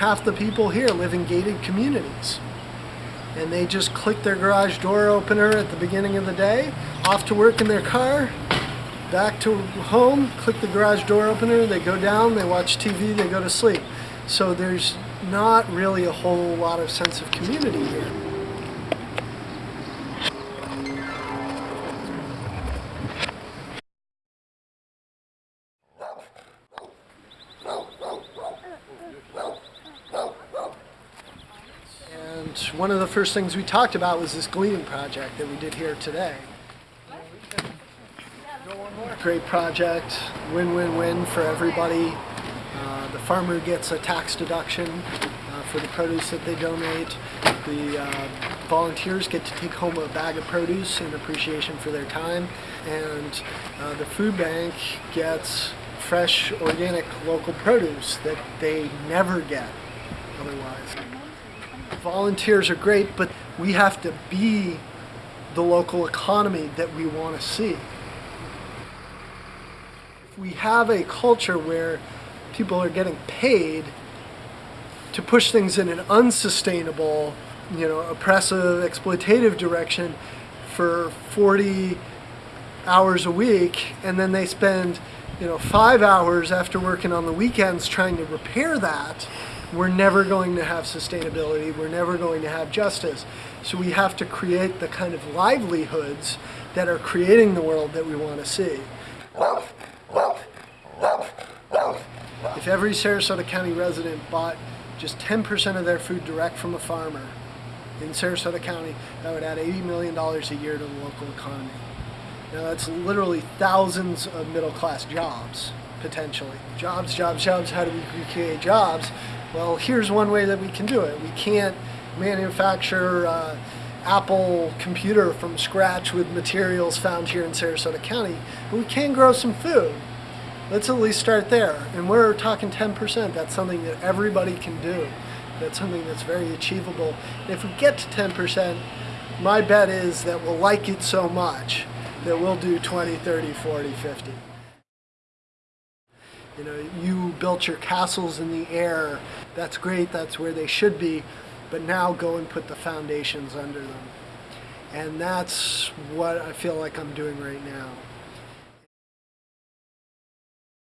half the people here live in gated communities. And they just click their garage door opener at the beginning of the day, off to work in their car, back to home, click the garage door opener, they go down, they watch TV, they go to sleep. So there's not really a whole lot of sense of community here. One of the first things we talked about was this gleaning project that we did here today. Great project, win-win-win for everybody. Uh, the farmer gets a tax deduction uh, for the produce that they donate. The uh, volunteers get to take home a bag of produce in appreciation for their time. And uh, the food bank gets fresh, organic, local produce that they never get otherwise. Volunteers are great, but we have to be the local economy that we want to see. If we have a culture where people are getting paid to push things in an unsustainable, you know, oppressive, exploitative direction for 40 hours a week, and then they spend, you know, five hours after working on the weekends trying to repair that, we're never going to have sustainability, we're never going to have justice. So we have to create the kind of livelihoods that are creating the world that we want to see. If every Sarasota County resident bought just 10% of their food direct from a farmer in Sarasota County, that would add $80 million a year to the local economy. Now that's literally thousands of middle class jobs, potentially. Jobs, jobs, jobs, how do we create jobs? Well, here's one way that we can do it. We can't manufacture uh, Apple computer from scratch with materials found here in Sarasota County, but we can grow some food. Let's at least start there. And we're talking 10%. That's something that everybody can do. That's something that's very achievable. And if we get to 10%, my bet is that we'll like it so much that we'll do 20, 30, 40, 50. You know, you built your castles in the air. That's great. That's where they should be. But now go and put the foundations under them. And that's what I feel like I'm doing right now.